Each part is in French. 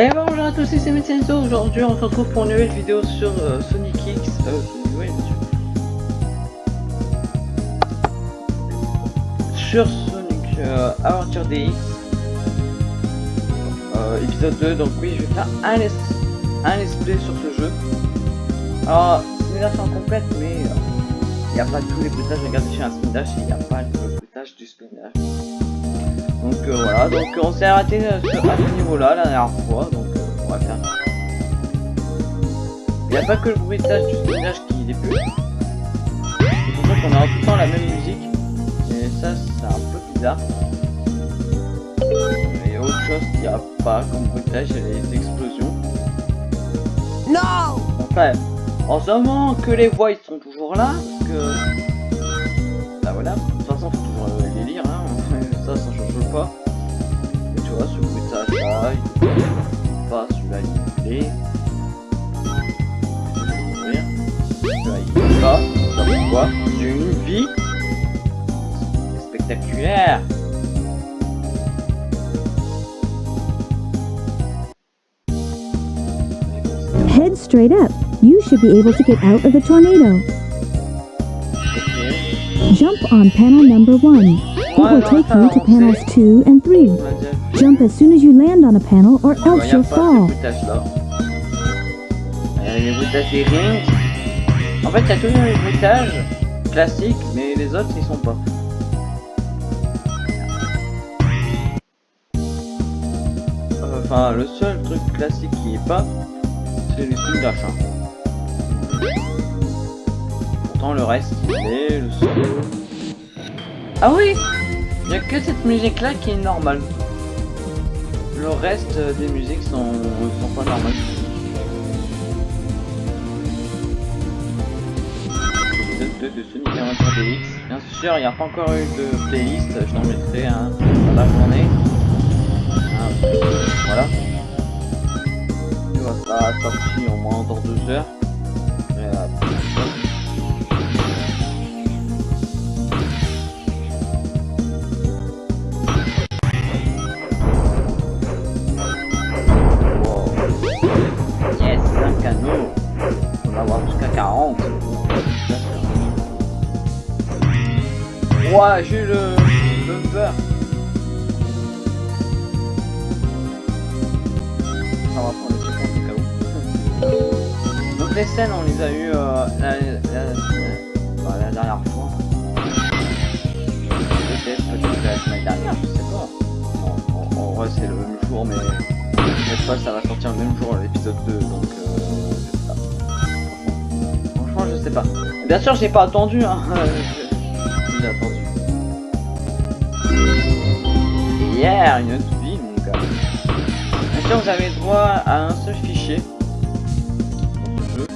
Et bonjour à tous, c'est Metsenzo. Aujourd'hui, on se retrouve pour une nouvelle vidéo sur euh, Sonic X. Euh, sur Sonic euh, Aventure DX. Euh, épisode 2. Donc, oui, je vais faire un, let's, un let's play sur ce jeu. Alors, c'est version complète, mais il n'y a pas tous les bruitages. Regardez chez un spin dash, il n'y a pas le bruitage du spin dash. Donc euh, voilà, donc on s'est arrêté euh, à ce niveau-là la dernière fois, donc euh, on va faire. Il n'y a pas que le bruitage du spinnage qui est plus. C'est pour ça qu'on a tout le temps la même musique. Et ça, c'est un peu bizarre. Et autre chose qu'il n'y a pas comme bruitage, il y a les explosions. Non Enfin, en ce moment que les voix ils sont toujours là, parce que. Bah voilà, pas. Et tu vois, ce bruitage là, il est pas, celui-là il est. Celui-là il est pas, ça pourquoi J'ai une vie spectaculaire. Head straight up. You should be able to get out of the tornado. Jump on panel number one. It will take you to panels two and three. On l'a déjà vu. Jump as soon as you land on a panel or else you'll fall. les bruitages des rings. En fait, il y a tous les bruitages classiques, mais les autres ils sont pas. Enfin, le seul truc classique qui est pas, c'est les dash. hein. Pourtant, le reste il est, le seul. Ah oui Il n'y a que cette musique là qui est normale. Le reste euh, des musiques sont, sont pas normales. Épisode 2 de Sonic Adventure DX. Bien sûr, il n'y a pas encore eu de playlist, je t'en mettrai un dans la journée. Un- voilà. Tu vois, ça sorti au moins dans deux heures. Ouah, j'ai eu le bumper. On va prendre le checkpoint au cas où. Donc les scènes, on les a eu euh, la, la, la- la dernière fois. Peut-être, peut-être la semaine dernière, je sais pas. En, en- en vrai, c'est le même jour, mais cette fois, ça va sortir le même jour l'épisode 2, donc euh, je sais pas. Franchement, je sais pas. Bien sûr, j'ai pas attendu, hein. j'ai attendu. Hier, une autre vie, mon gars. Sûr, vous avez droit à un seul fichier dans ce jeu.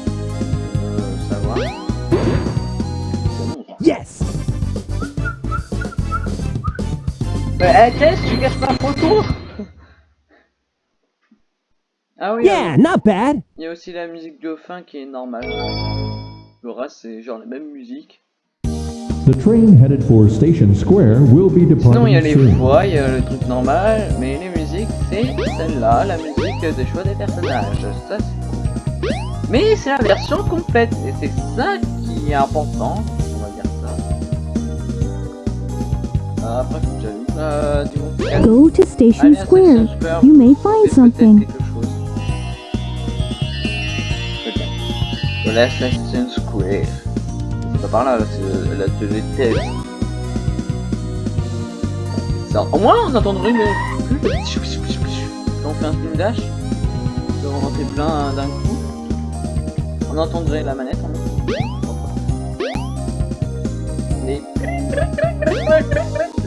Euh, ça. Yes Mais, eh, qu'est-ce tu caches ma photo Ah oui, Yeah, not bad. il y a aussi la musique de fin qui est normale. Le reste, c'est genre la même musique. The train headed for Station Square will be Sinon, il y a les departing voix, il y a le truc normal, mais les musiques, c'est celle-là, la musique de choix des personnages. Ça, c'est cool. Mais c'est la version complète, et c'est ça qui est important, on va dire ça. Euh, après, que j'allume. Euh, du coup, Go to Station Allez, à Square. Station Square, You may find something. peut-être quelque chose. Peut-être. De la Station Square. Pas par là, c'est la télé au moins, on entendrait le... On fait un spin dash, on en fait plein d'un coup. On entendrait la manette.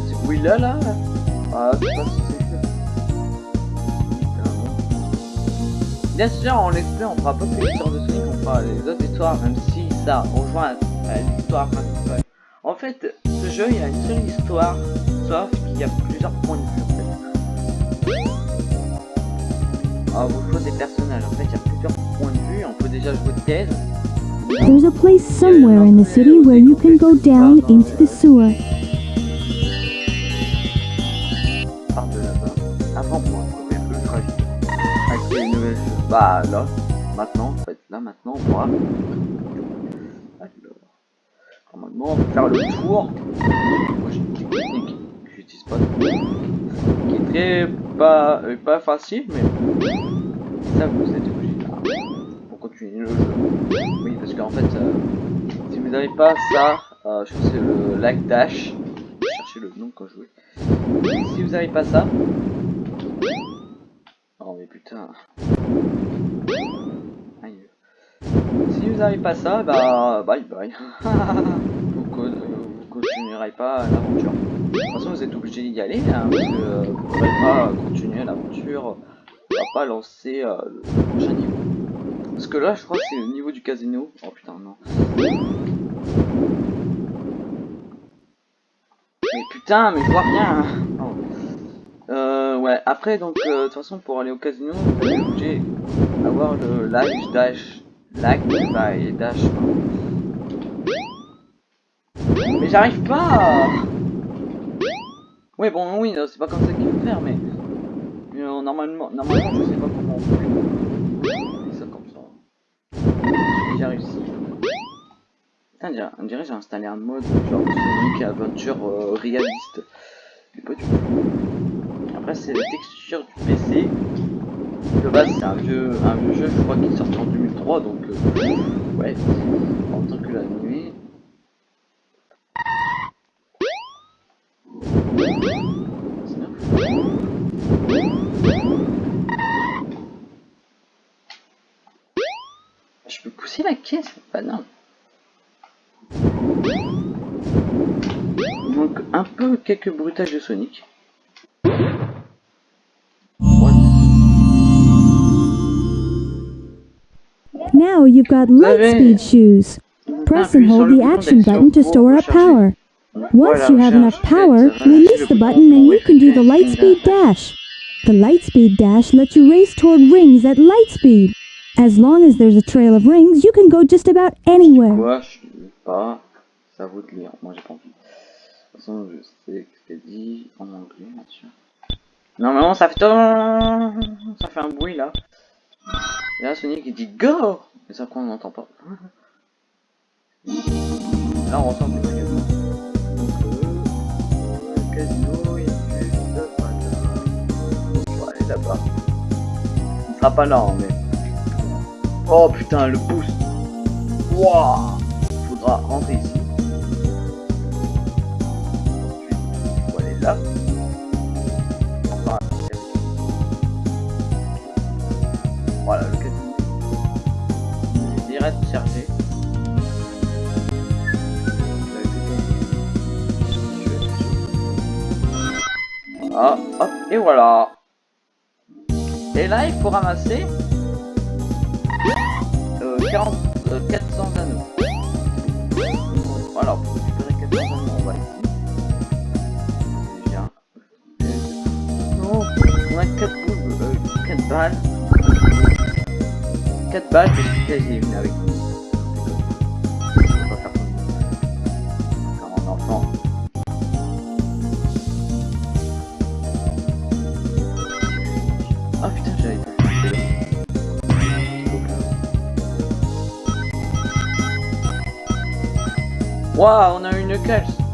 Ce bruit là, là. Ah, Bien sûr, en l'expert, on fera pas que l'histoire de Sonic, on fera les autres histoires, même si ça rejoint à l'histoire principale. En fait, ce jeu, il a une seule histoire, sauf qu'il y a plusieurs points de vue, en fait. Ah, vous choix des personnages, en fait, il y a plusieurs points de vue, on peut déjà jouer thèse. There's a place somewhere in the city where you can go down into the sewer. Par de là-bas, avant tragique. Avec nouvelle chose. Bah là, maintenant, en fait, là maintenant. Alors, normalement, faire le tour. Moi j'ai une technique que j'utilise pas qui est très pas, euh, pas facile, mais ça vous êtes obligé pour continuer le jeu. Oui, parce qu'en fait, euh, si vous n'avez pas ça, euh, je crois que c'est le lag dash. Je chercher le nom quand je jouais. Si vous n'avez pas ça, oh mais putain. Vous n'avez pas ça, bah bye bye. vous, vous continuerez pas l'aventure. De toute façon, vous êtes obligé d'y aller, hein, euh, vous ne pourrez pas continuer l'aventure. On va pas lancer euh, le prochain niveau. Parce que là, je crois que c'est le niveau du casino. Oh putain, non. Mais putain, mais je vois rien. hein. Oh. Euh, ouais, après, donc, de toute façon, pour aller au casino, vous êtes obligé d'avoir le lag dash. Bah, et dash. Mais j'arrive pas Ouais, bon, oui, c'est pas comme ça qu'il faut faire, mais... euh, normalement, normalement, je sais pas comment on fait. Ça comme ça. J'ai réussi. Putain, on dirait- j'ai installé un mode genre Aventure euh, réaliste. Après, c'est la texture du PC. De base, c'est un vieux, un vieux jeu, je crois qu'il est sorti en 2003, donc... euh, ouais, en tant que la nuit... Je peux pousser la caisse Bah non? Manque un peu quelques bruitages de Sonic. Now you've got Lightspeed shoes. Press and hold the action button to store up power. Once you have enough power, release the button and you can do the Lightspeed dash. The Lightspeed dash lets you race toward rings at Lightspeed. As long as there's a trail of rings, you can go just about anywhere. Quoi, je sais pas. C'est à de lire. Moi, j'ai pas envie. De toute façon, je sais que c'est dit en anglais, bien sûr. Normalement, ça fait... Ça fait un bruit, là. Et là, Sonic, il dit Go Et ça, quoi, on n'entend pas. Là, on ressent du casino. Il sera pas là, mais... Oh, putain, le boost Wouah Faudra rentrer ici. Et voilà. Et là, il faut ramasser euh, 40, euh, 400 anneaux. Voilà, pour récupérer 400 anneaux, on va ici. Non, on a 4 boules, euh, 4 balles. 4 balles, je suis quasi avec nous. Waouh, on a une Knuckles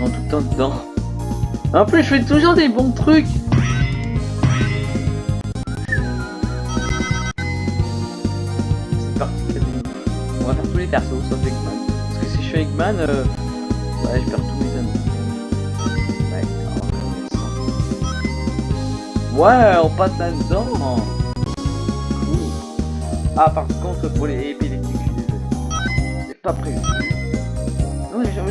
Tout le temps dedans. En plus, je fais toujours des bons trucs. C'est parti. On va faire tous les persos, sauf Eggman. Parce que si je fais Eggman, euh... ouais, je perds tous mes anneaux. Ouais, on. Ouais, on passe là-dedans. Cool. Ah, par contre, pour les épileptiques, je suis désolé. C'est pas prévu.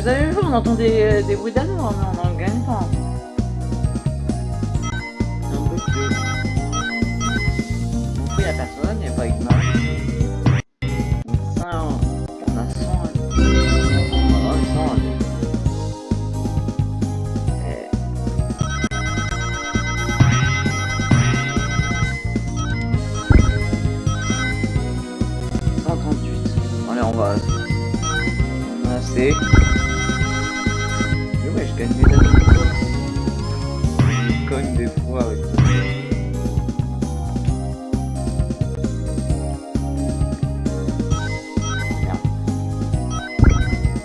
Vous avez vu, on entend des, des bruits d'amour, mais on n'en gagne pas. Un peu que... Mon fou, y'a personne, y'a pas avec Marie. Ça, on a 100. On a 100. Eh. 138. Allez, on va. On a assez. Je gagne des années. Je cogne des fois avec ça. Merde.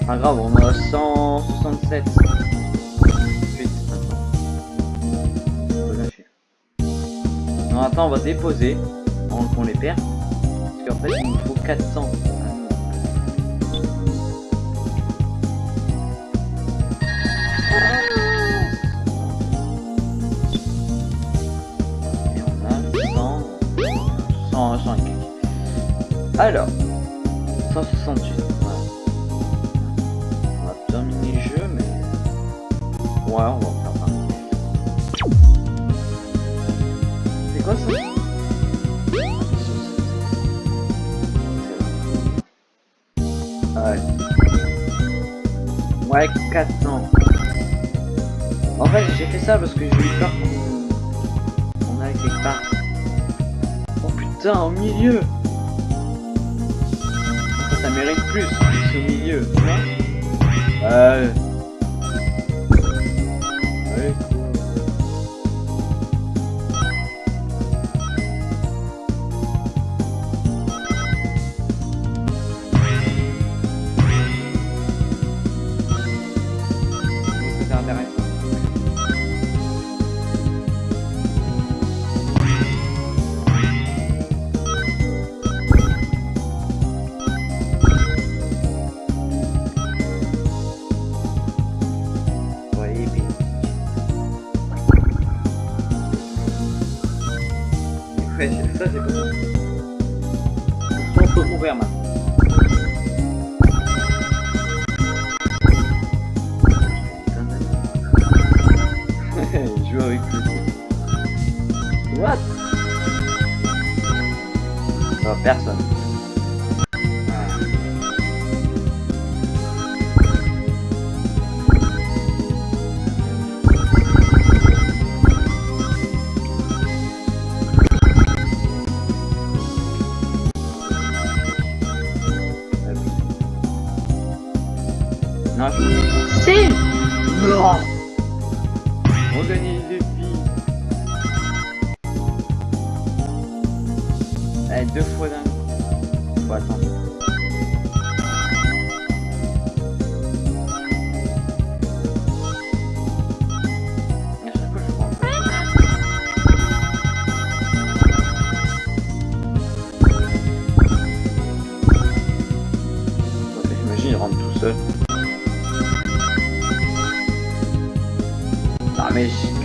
Pas grave, on a 167. Vite, maintenant. On peut lâcher. Non, attends, on va déposer. On, qu'on les perd. Parce qu'en fait, il nous faut 400. Alors, 168. Voilà. On va terminer le jeu, mais... Ouais, on va en faire un. C'est quoi ça Ouais. Ouais, 400. En fait, j'ai fait ça parce que j'ai eu peur qu'on on quelque part. Oh putain, au milieu Ça, mérite plus, au milieu, tu vois. Euh... Ouais, ça bon. On peut mourir maintenant. Il joue avec lui. What? Oh, personne.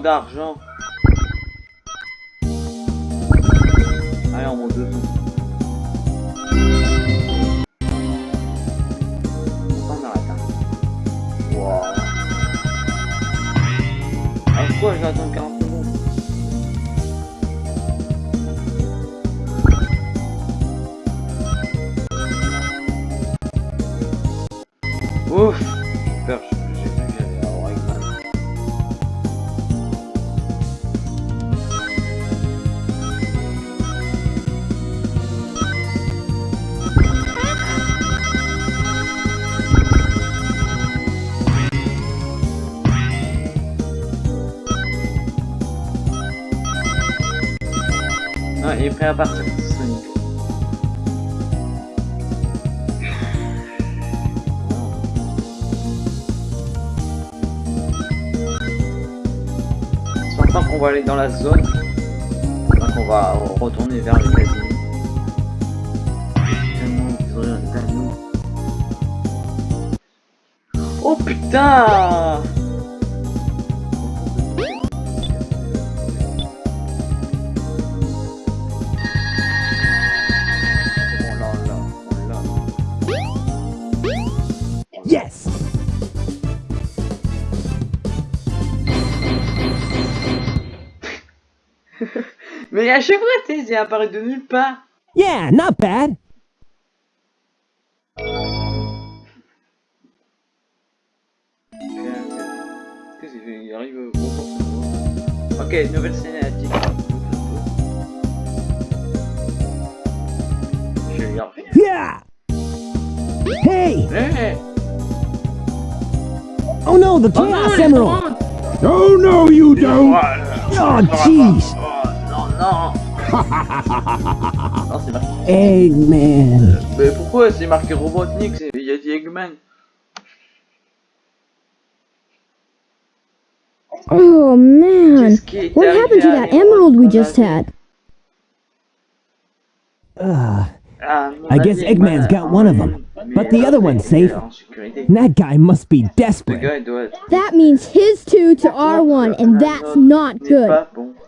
d'argent... prêt à partir, Sonic. C'est maintenant qu'on va aller dans la zone. Donc on va retourner vers un anneau. Oh putain Mais à chaque fois, tu sais, c'est apparu de nulle part. Yeah, not bad. Qu'est-ce qu'il arrive au bon Ok, nouvelle cinématique. Je vais y arriver. Yeah! Hey! Hey Oh no, the Oh non, Chaos les Emerald! Oh no, you don't! Oh, jeez! Oh non, non Non, c'est marqué. Eggman! Mais pourquoi c'est marqué Robotnik? Il y a dit Eggman. Oh man, Qu'est-ce qui est what happened to that emerald we just had? Ugh. Ah, I guess avis, Eggman's Eggman got one of them, but the other one's safe. en. That guy must be desperate. gars, il doit être... That means his two to our one, and that's not good.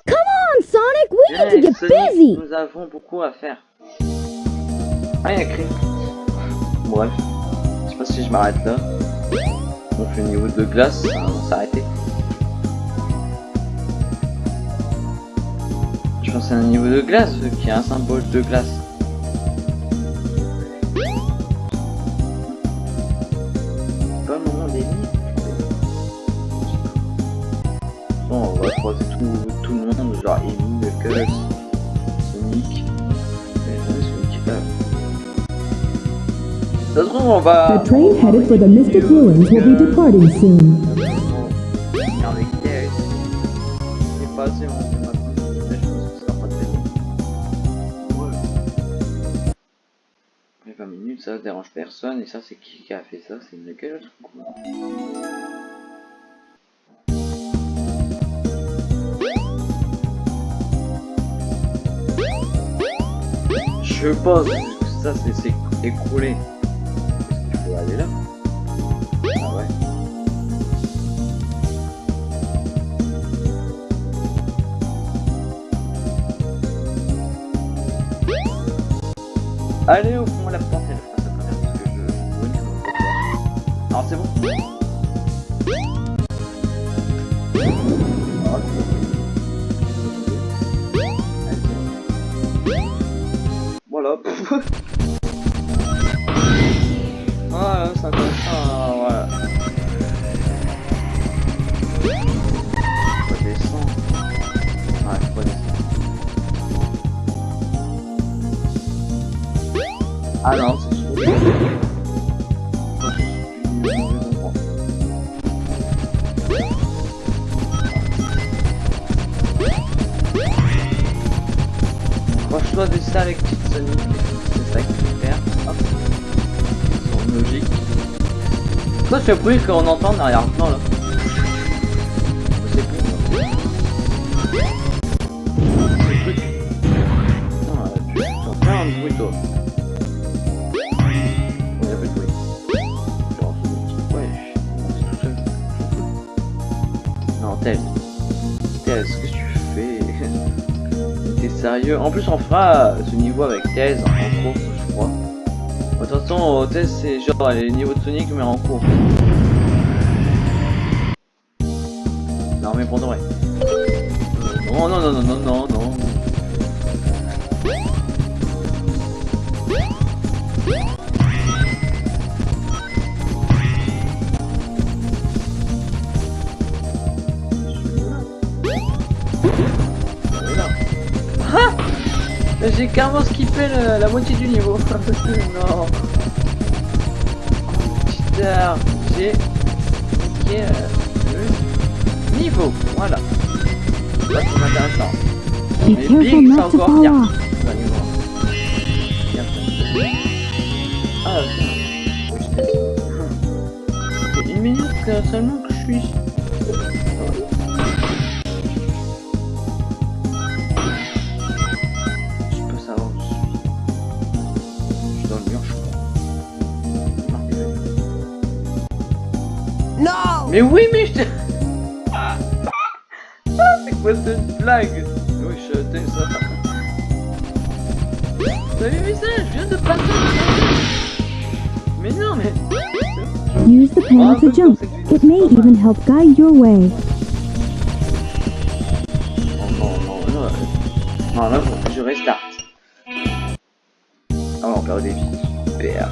Come on, Sonic, we need to get busy. Nous avons beaucoup à faire. Ah, il y a Chris. Bref. Je sais pas si je m'arrête là. On fait le niveau de glace, ça va s'arrêter. Je pense que c'est un niveau de glace vu qu'il y a un symbole de glace. Va. The train headed for the Mystic Ruins will be departing soon. Regardez Knuckles. C'est pas assez long maintenant, mais je pense que ça sera pas très long. Ouais. Les 20 minutes, ça dérange personne, et ça, c'est qui qui a fait ça? C'est Knuckles ou quoi Je pense que ça c'est écroulé. Qu'il faut aller là Ah. Allez au fond la porte elle fera quand même parce que je. Alors c'est bon? Quoi ce bruit qu'on entend en arrière-plan là toi. Non, Tel. Tel, ce que tu fais? T'es sérieux? En plus, on fera ce niveau avec Thèse De toute façon, Thèse, c'est genre les niveaux de Sonic, mais en course. Non, mais pour de vrai. Non, non, non, non, non, non, non. J'ai carrément skippé la moitié du niveau. non. J'ai okay, euh, le niveau. Voilà. Ça c'est intéressant. Mais Big, c'est encore bien. Ah. Une minute seulement que je suis Mais oui, mais je te... Ah, c'est quoi cette blague Oui, je t'ai ça. T'as vu ça Je viens de passer Mais non, mais... Use the panel to jump. It may even help guide your way. Non, non, non, non. Non, là, faut que je restart. Ah, on perd des vies. Super.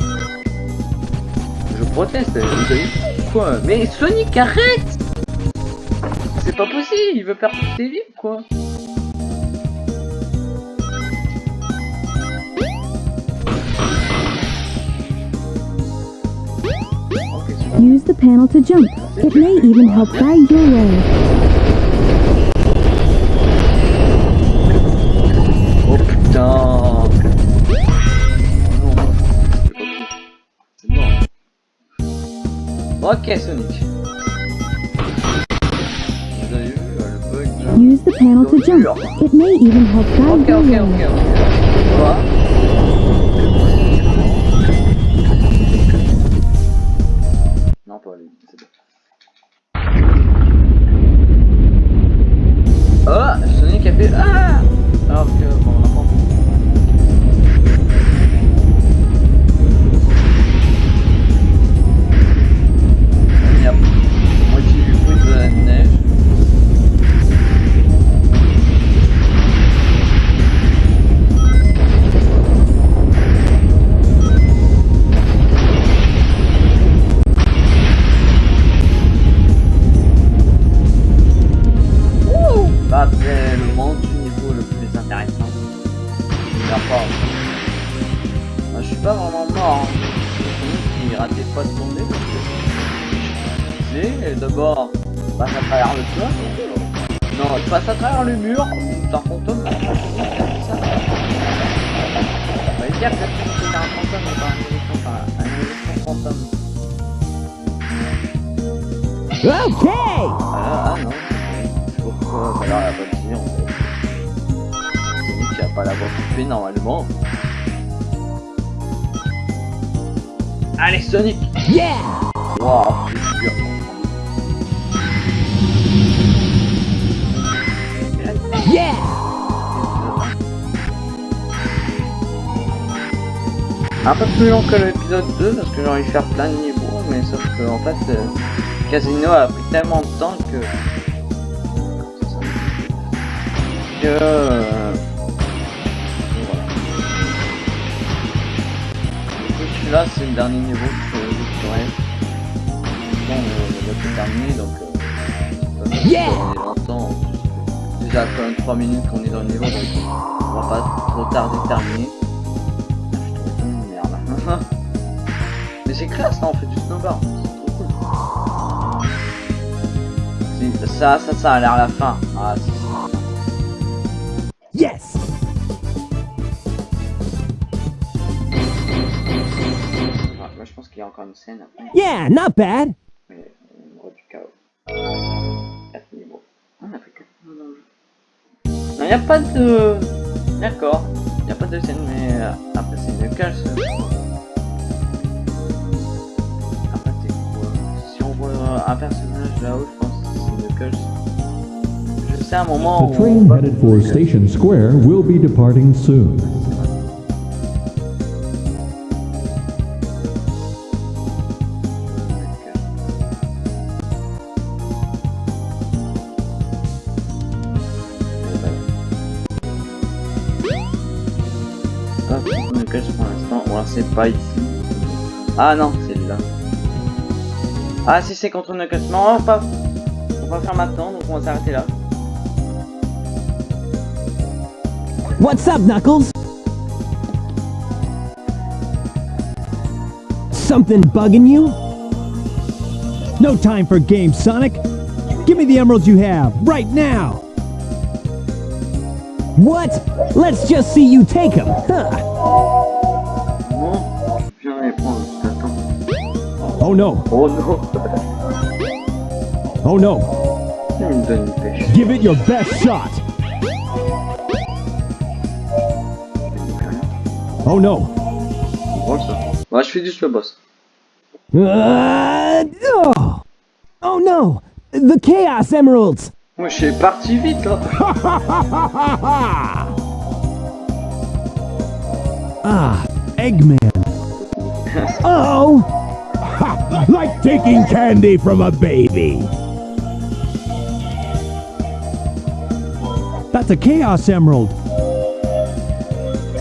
Je proteste, vous savez quoi Mais Sonic, arrête C'est pas possible, il veut perdre toutes ses vies, quoi. Use the panel to jump. It may even help guide your way. Ok Sonic. Vous avez vu le bug là Use the panel to jump. It may even help guide Ok your ok way. ok ok. Quoi? Non pas lui, c'est bon. Oh Sonic a fait Ah Alors que bon Okay! Ah, non. Pourquoi Bah alors elle a pas de dire en fait. Sonic a pas l'avoir coupé normalement. Allez Sonic Yeah! Waouh, c'est. Yeah! Un peu plus long que l'épisode 2 parce que j'ai envie de faire plein de niveaux, mais sauf que en fait, euh, Casino a pris tellement de temps que. que. voilà. Du coup, celui-là, c'est le dernier niveau que je ferai. Bon, le jeu est terminé donc. Euh, fait Yeah est longtemps. Déjà, quand même 3 minutes qu'on est dans le niveau donc on va pas trop tarder de terminer. Je trouve une merde. Mais c'est classe là, on fait du snowboard. Ça, ça, ça a l'air la fin. Ah. Yes! Ah, moi, je pense qu'il y a encore une scène après. Yeah, not bad! Mais on aura du chaos. 4 niveaux. Ah, on a fait 4 niveaux dans le jeu. Non, il n'y a pas de. D'accord. Il n'y a pas de scène, mais euh, après, c'est. Après, c'est quoi? Si on voit un personnage là-haut, je pense Je sais un moment The où. train headed for Station Square will be departing soon. Pour l'instant. Ou alors c'est pas ici. Ah non, c'est là. Ah si c'est contre cache. Non, on va pas. On va faire maintenant, donc on va s'arrêter là. What's up, Knuckles? Something bugging you? No time for games, Sonic. Give me the emeralds you have, right now. What? Let's just see you take them. Huh. Non, je viens les prendre. Attends. Oh no. Oh non. Oh no. Donne une pêche. Give it your best shot. Oh no. C'est drôle ça. Ouais, je fais boss. Uh, oh. oh no. The Chaos Emeralds. Moi, je suis parti vite là. ah, Eggman. oh. like taking candy from a baby. That's a Chaos Emerald.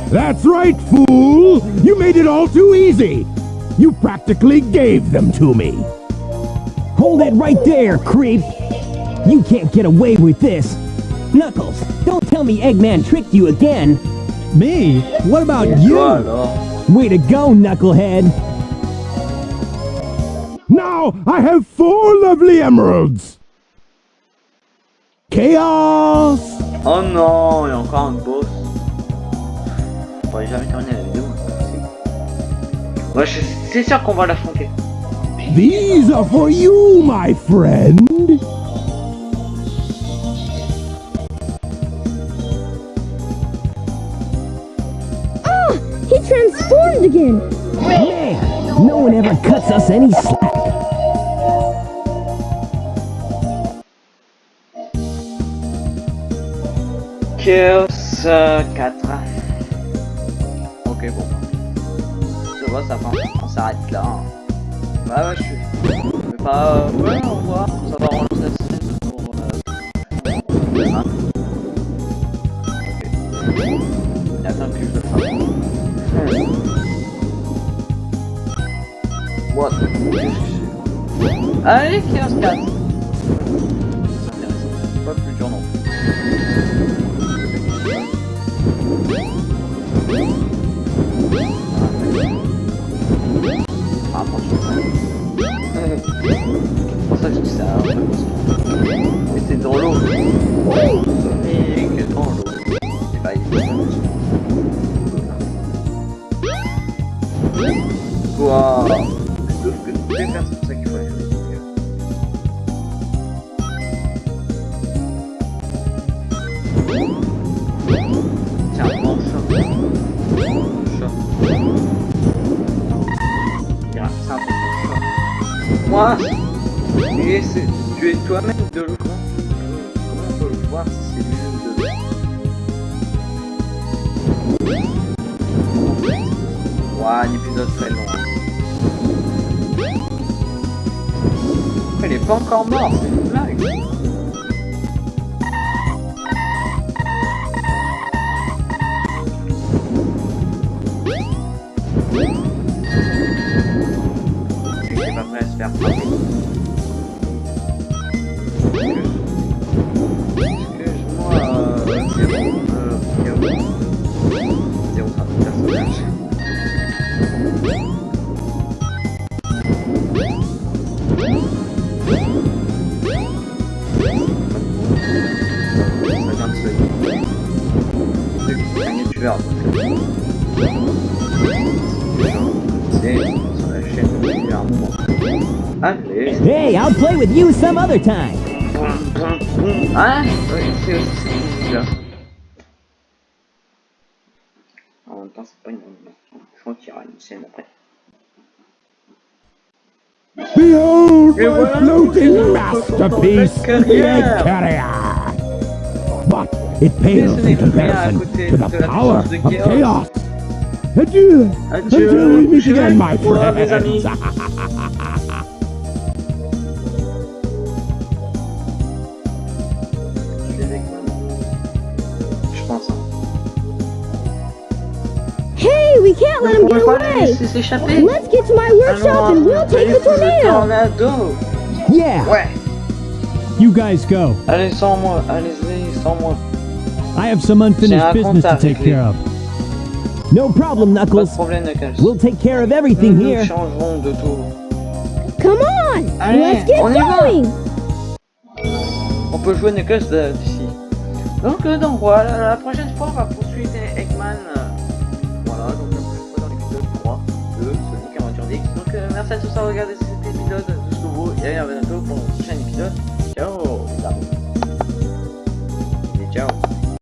That's right, fool! You made it all too easy! You practically gave them to me! Hold it right there, creep! You can't get away with this! Knuckles, don't tell me Eggman tricked you again. Me? What about Toi you? alors. Way to go, Knucklehead. Now I have four lovely emeralds! Chaos! Oh non, il y a encore un boss. On pourrait jamais terminer la vidéo. Ouais, c'est sûr qu'on va l'affronter. These are for you, my friend! He transformed again! Man, no one ever cuts us any slack. Euh, 4. Ok, bon. Ça va, ça va. On s'arrête là. hein. Bah ouais, je suis. Mais pas. euh, ouais, au revoir. Ça va relancer la scène pour. Euh... hein. Ok. Il attend que je le fasse. What? Allez, Chaos 4 C'est pour ça que je dis ça. que- Mais c'est dans l'eau. Sonic dans l'eau. Et bah, il est Quoi? Tu es toi-même de l'eau. Comment on peut le voir si c'est lui-même de l'eau Ouais, un épisode très long. Il est pas encore mort, c'est une blague. Pas prêt à se faire frapper. Excuse-moi, euh, euh, personnage. Play with you some other time. Boum, boum, boum. Hein Oui, c'est aussi cette musique-là. En même temps, c'est pas une animation. Je crois qu'il y aura une scène après. Behold Et my voilà, floating nous masterpiece, sommes dans the la Egg carrière. Carrier! But it Mais pales ce in n'est rien à comparison côté to de the la power puissance de of Chaos. chaos. Adieu! Adieu. Until we meet Je vais again, my au revoir, mes amis. friends! Hey, we can't let him get peut pas les away! Let's get to my workshop and we'll take the tornado! tornado. Yeah. Ouais. You guys go. Allez sans moi. Allez-y sans moi. I have some unfinished business to take care of. No problem, Knuckles. problème, Knuckles. We'll take care of everything nous here. changerons de tout. Come on! Allez, Let's get on going! On peut jouer Knuckles d'ici. Euh, donc, voilà, la prochaine fois on va poursuivre Eggman. Euh, voilà, donc la prochaine fois dans l'épisode 3 de Sonic Aventure DX. Donc euh, merci à tous d'avoir regardé cet épisode de ce nouveau et à bientôt pour un prochain épisode. Ciao. Et ciao